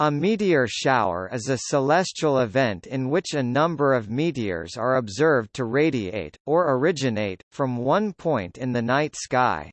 A meteor shower is a celestial event in which a number of meteors are observed to radiate, or originate, from one point in the night sky.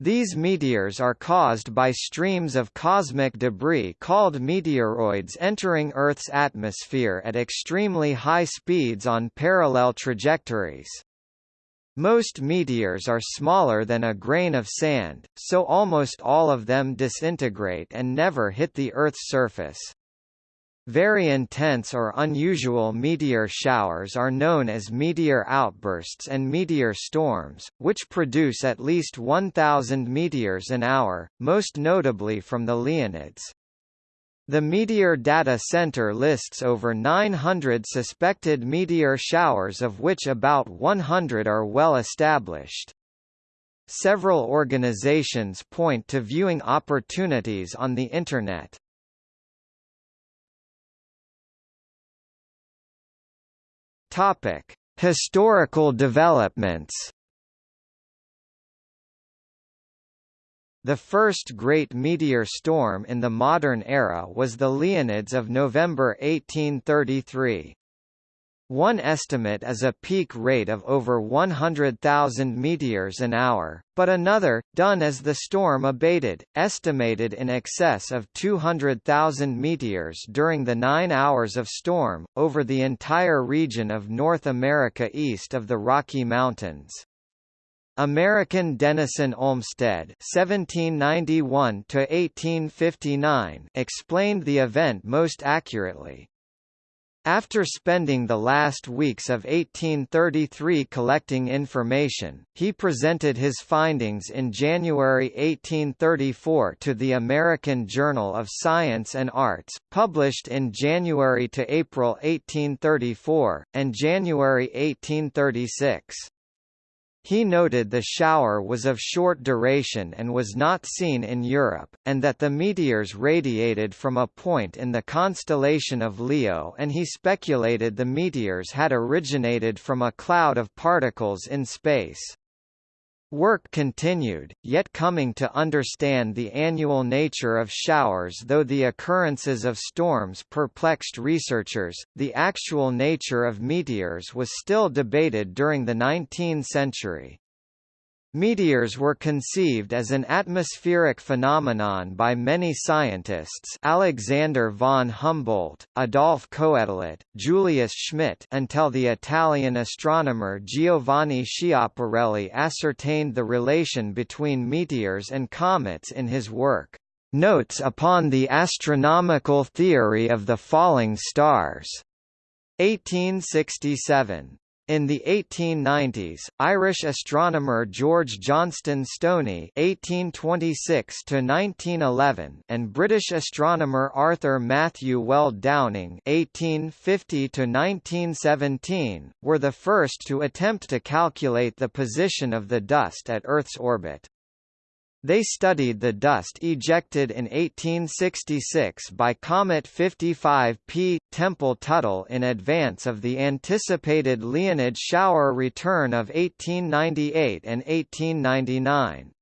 These meteors are caused by streams of cosmic debris called meteoroids entering Earth's atmosphere at extremely high speeds on parallel trajectories. Most meteors are smaller than a grain of sand, so almost all of them disintegrate and never hit the Earth's surface. Very intense or unusual meteor showers are known as meteor outbursts and meteor storms, which produce at least 1,000 meteors an hour, most notably from the Leonids. The Meteor Data Center lists over 900 suspected meteor showers of which about 100 are well established. Several organizations point to viewing opportunities on the Internet. Historical developments The first great meteor storm in the modern era was the Leonids of November 1833. One estimate is a peak rate of over 100,000 meteors an hour, but another, done as the storm abated, estimated in excess of 200,000 meteors during the nine hours of storm, over the entire region of North America east of the Rocky Mountains. American Denison Olmsted (1791–1859) explained the event most accurately. After spending the last weeks of 1833 collecting information, he presented his findings in January 1834 to the American Journal of Science and Arts, published in January to April 1834, and January 1836. He noted the shower was of short duration and was not seen in Europe, and that the meteors radiated from a point in the constellation of Leo and he speculated the meteors had originated from a cloud of particles in space. Work continued, yet coming to understand the annual nature of showers though the occurrences of storms perplexed researchers, the actual nature of meteors was still debated during the 19th century. Meteors were conceived as an atmospheric phenomenon by many scientists Alexander von Humboldt, Adolphe Quetelet, Julius Schmidt until the Italian astronomer Giovanni Schiaparelli ascertained the relation between meteors and comets in his work, "'Notes upon the Astronomical Theory of the Falling Stars' 1867. In the 1890s, Irish astronomer George Johnston Stoney (1826–1911) and British astronomer Arthur Matthew Weld Downing (1850–1917) were the first to attempt to calculate the position of the dust at Earth's orbit. They studied the dust ejected in 1866 by Comet 55P, Tempel-Tuttle in advance of the anticipated Leonid shower return of 1898 and 1899.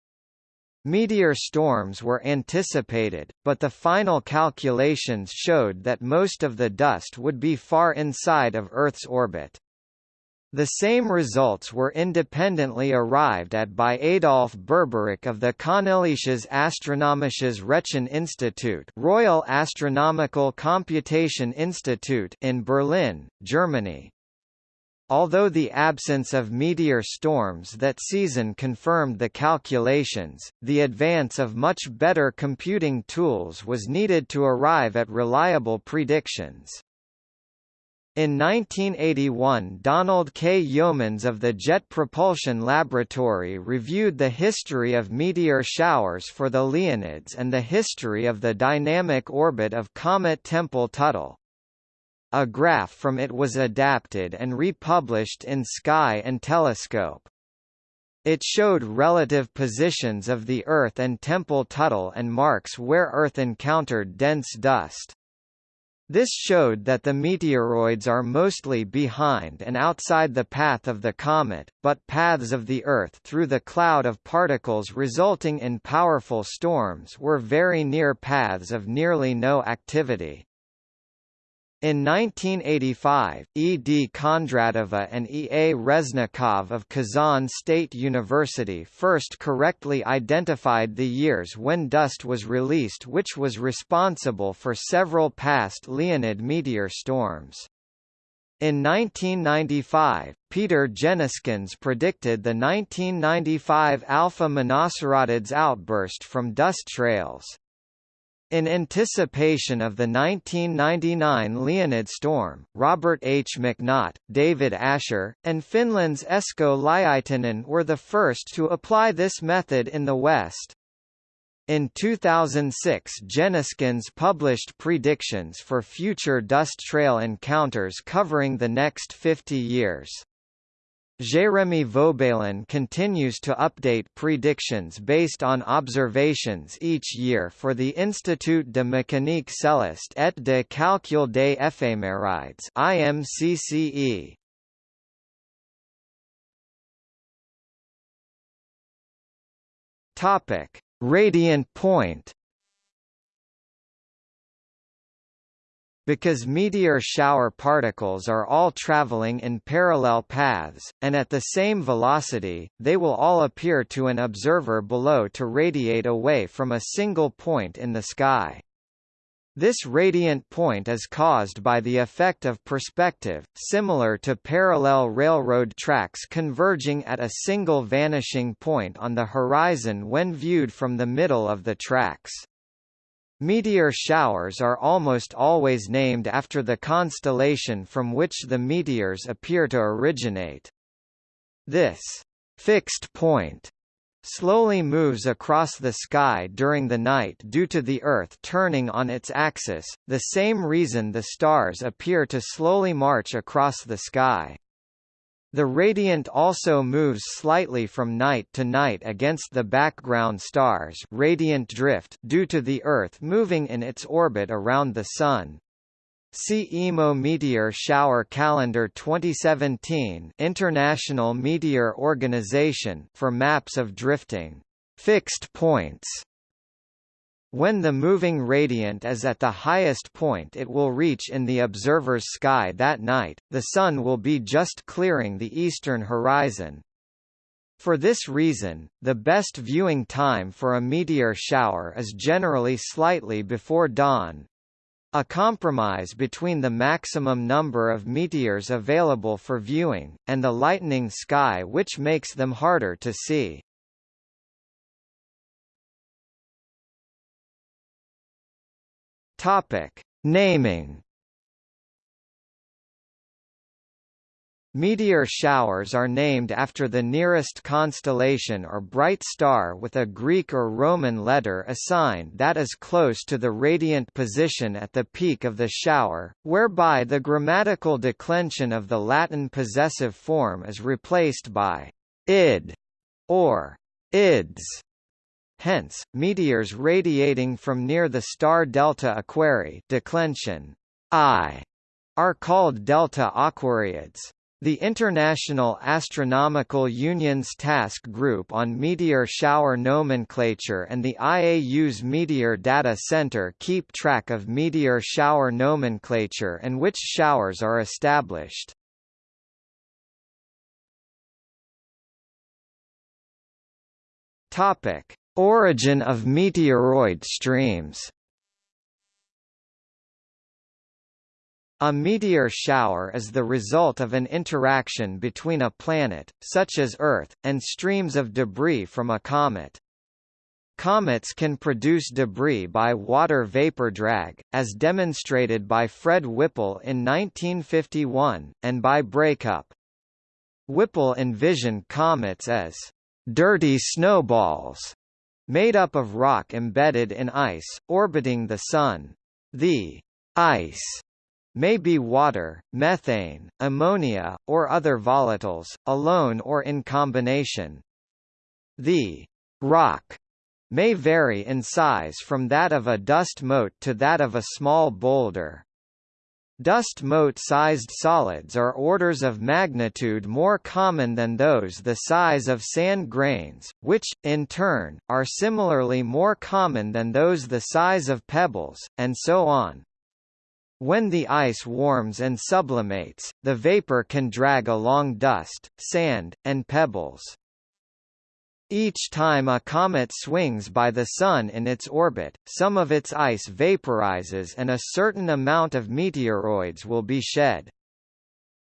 Meteor storms were anticipated, but the final calculations showed that most of the dust would be far inside of Earth's orbit. The same results were independently arrived at by Adolf Berberich of the Königliches Astronomisches Recheninstitut Royal Astronomical Computation Institute in Berlin, Germany. Although the absence of meteor storms that season confirmed the calculations, the advance of much better computing tools was needed to arrive at reliable predictions. In 1981 Donald K. Yeomans of the Jet Propulsion Laboratory reviewed the history of meteor showers for the Leonids and the history of the dynamic orbit of comet Tempel-Tuttle. A graph from it was adapted and republished in Sky and Telescope. It showed relative positions of the Earth and Tempel-Tuttle and marks where Earth encountered dense dust. This showed that the meteoroids are mostly behind and outside the path of the comet, but paths of the Earth through the cloud of particles resulting in powerful storms were very near paths of nearly no activity. In 1985, E. D. Kondratova and E. A. Reznikov of Kazan State University first correctly identified the years when dust was released which was responsible for several past Leonid meteor storms. In 1995, Peter Jenniskens predicted the 1995 Alpha Monocerotids outburst from dust trails. In anticipation of the 1999 Leonid storm, Robert H. McNaught, David Asher, and Finland's Esko Lyytinen were the first to apply this method in the West. In 2006 Jenniskens published predictions for future dust trail encounters covering the next 50 years. Jérémy Vaubaillon continues to update predictions based on observations each year for the Institut de mécanique céleste et de calcul des éphémérides IMCCE. Topic: Radiant point Because meteor shower particles are all traveling in parallel paths, and at the same velocity, they will all appear to an observer below to radiate away from a single point in the sky. This radiant point is caused by the effect of perspective, similar to parallel railroad tracks converging at a single vanishing point on the horizon when viewed from the middle of the tracks. Meteor showers are almost always named after the constellation from which the meteors appear to originate. This fixed point slowly moves across the sky during the night due to the Earth turning on its axis, the same reason the stars appear to slowly march across the sky. The radiant also moves slightly from night to night against the background stars radiant drift due to the Earth moving in its orbit around the Sun. See IMO Meteor Shower Calendar 2017 International Meteor Organization for maps of drifting fixed points when the moving radiant is at the highest point it will reach in the observer's sky that night, the Sun will be just clearing the eastern horizon. For this reason, the best viewing time for a meteor shower is generally slightly before dawn. A compromise between the maximum number of meteors available for viewing, and the lightening sky which makes them harder to see. Topic: Naming. Meteor showers are named after the nearest constellation or bright star with a Greek or Roman letter assigned that is close to the radiant position at the peak of the shower, whereby the grammatical declension of the Latin possessive form is replaced by id or ids. Hence, meteors radiating from near the star Delta Aquarii declension I are called delta aquariids. The International Astronomical Union's Task Group on Meteor Shower Nomenclature and the IAU's Meteor Data Center keep track of meteor shower nomenclature and which showers are established. Topic: Origin of meteoroid streams A meteor shower is the result of an interaction between a planet, such as Earth, and streams of debris from a comet. Comets can produce debris by water vapor drag, as demonstrated by Fred Whipple in 1951, and by breakup. Whipple envisioned comets as dirty snowballs made up of rock embedded in ice, orbiting the Sun. The ice may be water, methane, ammonia, or other volatiles, alone or in combination. The rock may vary in size from that of a dust mote to that of a small boulder. Dust mote-sized solids are orders of magnitude more common than those the size of sand grains, which, in turn, are similarly more common than those the size of pebbles, and so on. When the ice warms and sublimates, the vapor can drag along dust, sand, and pebbles. Each time a comet swings by the Sun in its orbit, some of its ice vaporizes and a certain amount of meteoroids will be shed.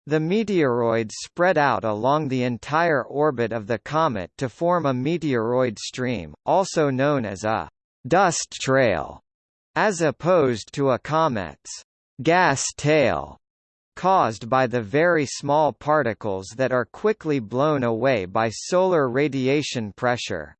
The meteoroids spread out along the entire orbit of the comet to form a meteoroid stream, also known as a dust trail, as opposed to a comet's gas tail caused by the very small particles that are quickly blown away by solar radiation pressure.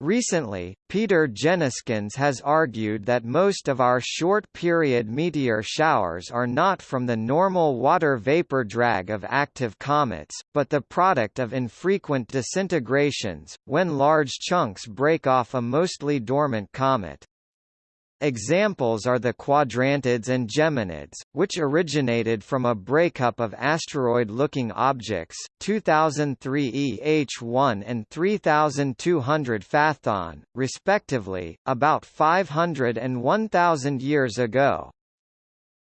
Recently, Peter Jenniskens has argued that most of our short-period meteor showers are not from the normal water vapor drag of active comets, but the product of infrequent disintegrations, when large chunks break off a mostly dormant comet. Examples are the quadrantids and geminids, which originated from a breakup of asteroid-looking objects, 2003 EH1 and 3200 Phaethon, respectively, about 500 and 1000 years ago.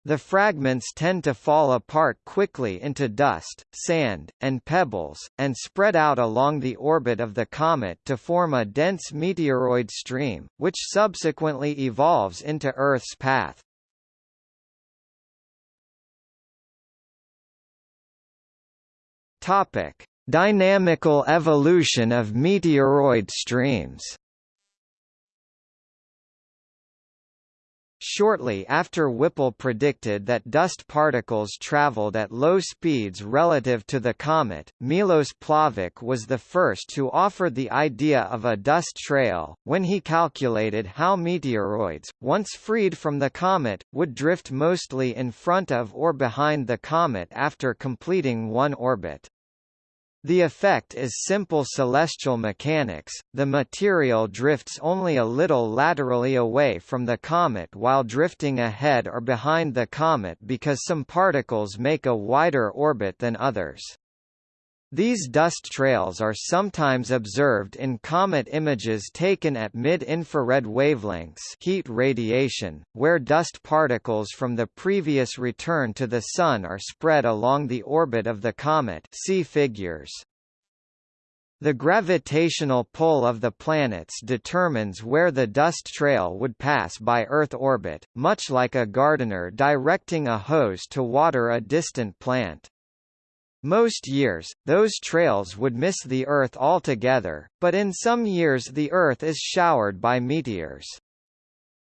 The fragments tend to fall apart quickly into dust, sand, and pebbles, and spread out along the orbit of the comet to form a dense meteoroid stream, which subsequently evolves into Earth's path. Topic: Dynamical evolution of meteoroid streams. Shortly after Whipple predicted that dust particles traveled at low speeds relative to the comet, Milos Plavec was the first to offer the idea of a dust trail, when he calculated how meteoroids, once freed from the comet, would drift mostly in front of or behind the comet after completing one orbit. The effect is simple celestial mechanics, the material drifts only a little laterally away from the comet while drifting ahead or behind the comet because some particles make a wider orbit than others. These dust trails are sometimes observed in comet images taken at mid-infrared wavelengths heat radiation, where dust particles from the previous return to the Sun are spread along the orbit of the comet see figures. The gravitational pull of the planets determines where the dust trail would pass by Earth orbit, much like a gardener directing a hose to water a distant plant. Most years, those trails would miss the Earth altogether, but in some years the Earth is showered by meteors.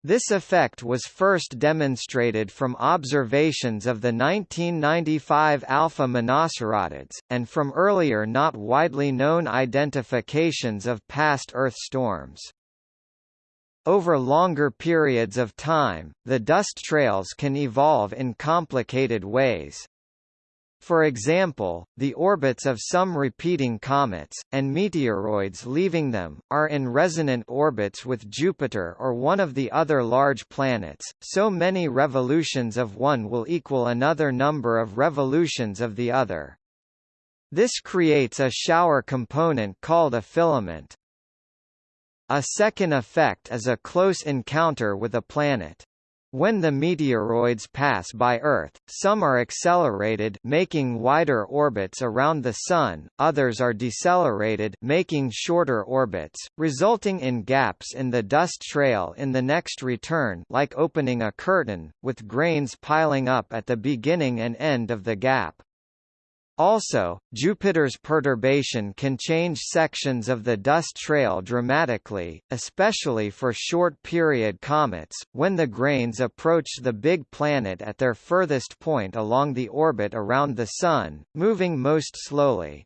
This effect was first demonstrated from observations of the 1995 alpha monocerotids, and from earlier not widely known identifications of past Earth storms. Over longer periods of time, the dust trails can evolve in complicated ways. For example, the orbits of some repeating comets, and meteoroids leaving them, are in resonant orbits with Jupiter or one of the other large planets, so many revolutions of one will equal another number of revolutions of the other. This creates a shower component called a filament. A second effect is a close encounter with a planet. When the meteoroids pass by Earth, some are accelerated making wider orbits around the Sun, others are decelerated making shorter orbits, resulting in gaps in the dust trail in the next return like opening a curtain, with grains piling up at the beginning and end of the gap. Also, Jupiter's perturbation can change sections of the dust trail dramatically, especially for short-period comets, when the grains approach the big planet at their furthest point along the orbit around the Sun, moving most slowly.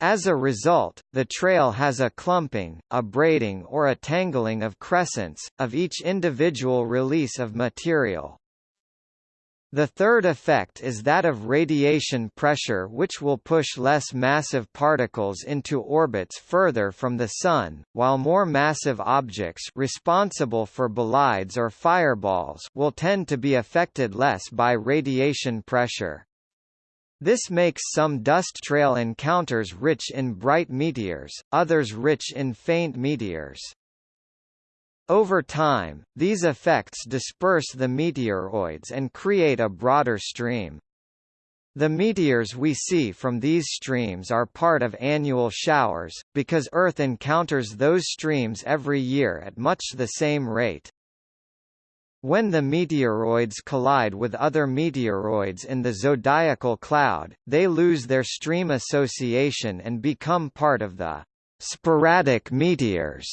As a result, the trail has a clumping, a braiding or a tangling of crescents, of each individual release of material. The third effect is that of radiation pressure which will push less massive particles into orbits further from the Sun, while more massive objects responsible for bolides or fireballs will tend to be affected less by radiation pressure. This makes some dust trail encounters rich in bright meteors, others rich in faint meteors. Over time, these effects disperse the meteoroids and create a broader stream. The meteors we see from these streams are part of annual showers, because Earth encounters those streams every year at much the same rate. When the meteoroids collide with other meteoroids in the zodiacal cloud, they lose their stream association and become part of the sporadic meteors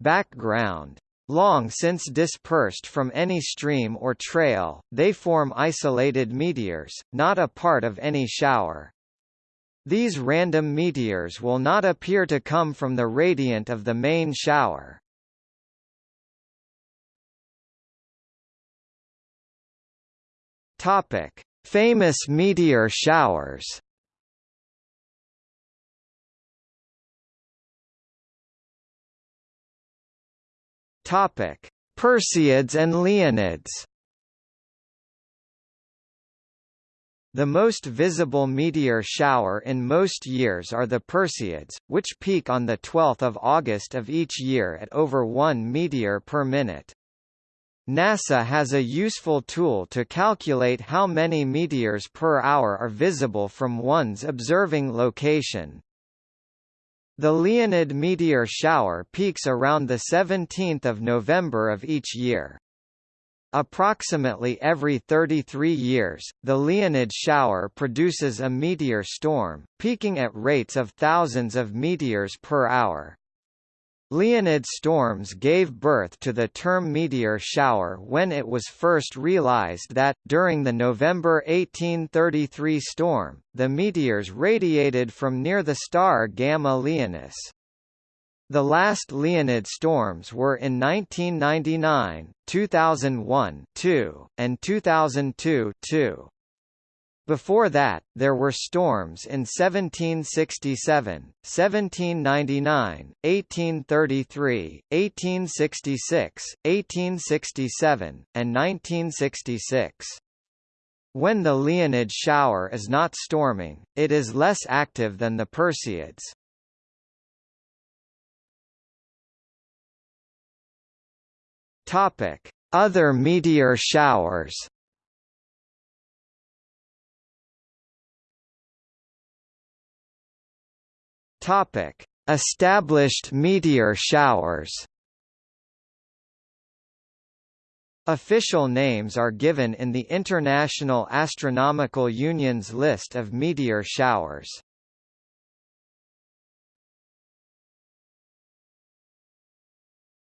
background. Long since dispersed from any stream or trail, they form isolated meteors, not a part of any shower. These random meteors will not appear to come from the radiant of the main shower. Topic: Famous meteor showers. Topic: Perseids and Leonids. The most visible meteor shower in most years are the Perseids, which peak on 12 August of each year at over 1 meteor per minute. NASA has a useful tool to calculate how many meteors per hour are visible from one's observing location. The Leonid meteor shower peaks around 17 November of each year. Approximately every 33 years, the Leonid shower produces a meteor storm, peaking at rates of thousands of meteors per hour. Leonid storms gave birth to the term meteor shower when it was first realized that, during the November 1833 storm, the meteors radiated from near the star Gamma Leonis. The last Leonid storms were in 1999, 2001 2, and 2002 -2. Before that, there were storms in 1767, 1799, 1833, 1866, 1867, and 1966. When the Leonid shower is not storming, it is less active than the Perseids. Other meteor showers Topic: Established meteor showers. Official names are given in the International Astronomical Union's list of meteor showers.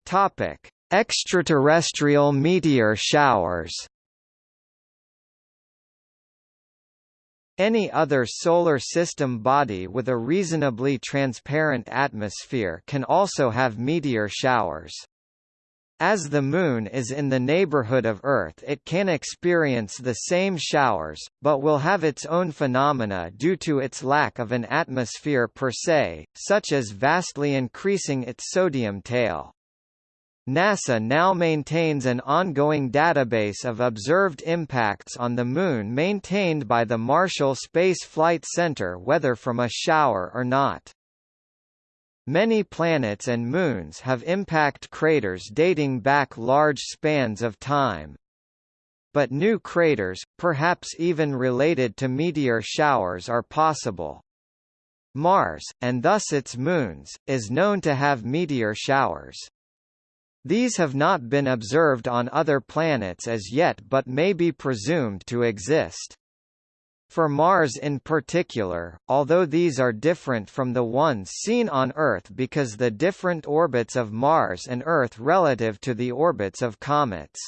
Topic: Extraterrestrial meteor showers. Any other solar system body with a reasonably transparent atmosphere can also have meteor showers. As the Moon is in the neighborhood of Earth it can experience the same showers, but will have its own phenomena due to its lack of an atmosphere per se, such as vastly increasing its sodium tail. NASA now maintains an ongoing database of observed impacts on the Moon maintained by the Marshall Space Flight Center whether from a shower or not. Many planets and moons have impact craters dating back large spans of time. But new craters, perhaps even related to meteor showers are possible. Mars, and thus its moons, is known to have meteor showers. These have not been observed on other planets as yet but may be presumed to exist. For Mars in particular, although these are different from the ones seen on Earth because the different orbits of Mars and Earth relative to the orbits of comets.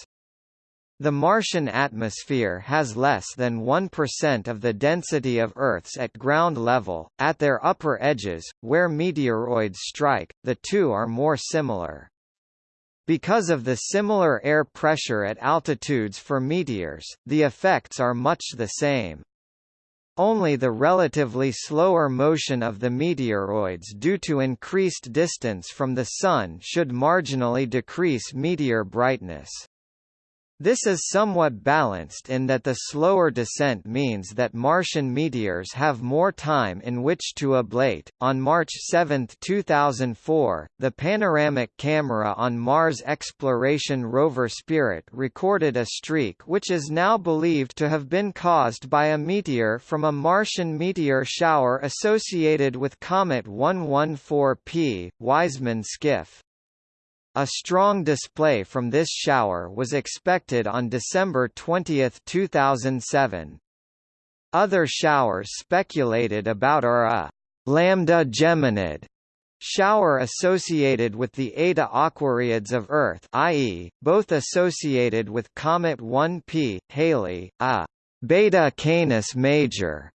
The Martian atmosphere has less than 1% of the density of Earth's at ground level. At their upper edges, where meteoroids strike, the two are more similar. Because of the similar air pressure at altitudes for meteors, the effects are much the same. Only the relatively slower motion of the meteoroids due to increased distance from the Sun should marginally decrease meteor brightness. This is somewhat balanced in that the slower descent means that Martian meteors have more time in which to ablate. On March 7, 2004, the panoramic camera on Mars exploration rover Spirit recorded a streak which is now believed to have been caused by a meteor from a Martian meteor shower associated with Comet 114P, Wiseman Skiff. A strong display from this shower was expected on December 20, 2007. Other showers speculated about are a lambda geminid shower associated with the Eta Aquariids of Earth i.e., both associated with Comet 1P, Halley, a Beta Canis Major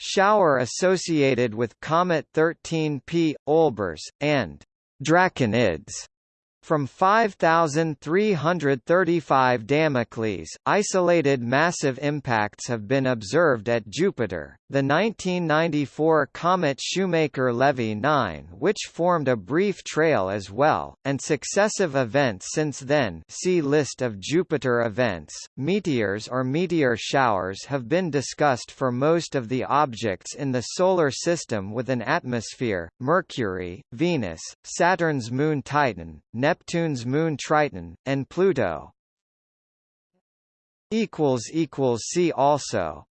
shower associated with Comet 13P, Olbers, and Draconids from 5,335 Damocles, isolated massive impacts have been observed at Jupiter. The 1994 comet Shoemaker-Levy 9 which formed a brief trail as well, and successive events since then see List of Jupiter events. Meteors or meteor showers have been discussed for most of the objects in the Solar System with an atmosphere, Mercury, Venus, Saturn's moon Titan, Neptune's moon Triton, and Pluto. See also